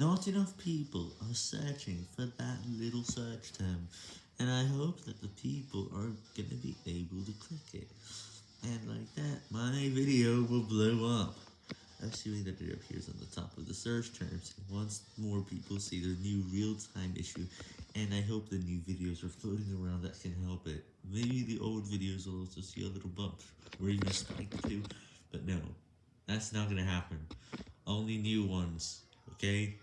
not enough people are searching for that little search term, and I hope that the people are gonna be able to click it, and like that, my video will blow up, assuming that it appears on the top of the search terms, once more people see the new real-time issue, and I hope the new videos are floating around that can help it. Maybe the old videos will also see a little bump, where you a spike to, but no, that's not gonna happen. Only new ones, okay?